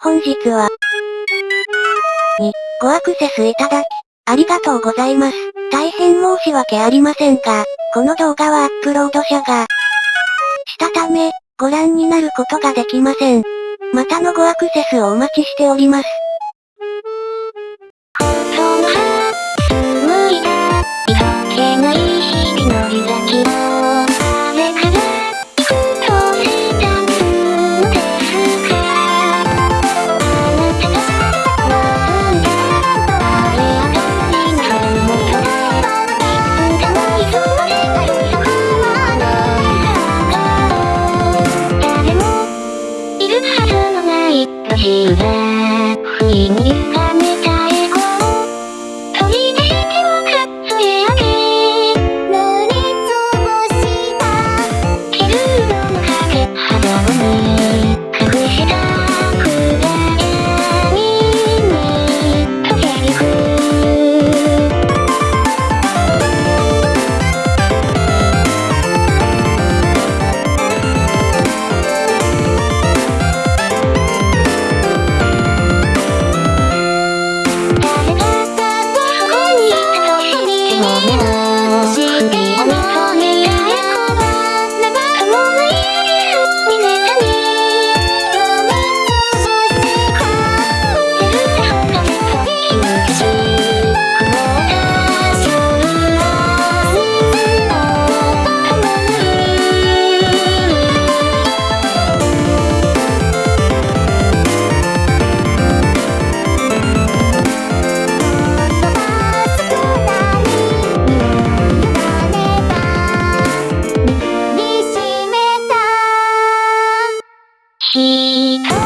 本日は、に、ごアクセスいただき、ありがとうございます。大変申し訳ありませんが、この動画はアップロード者が、したため、ご覧になることができません。またのごアクセスをお待ちしております。しいるはずのない路地裏不意に She.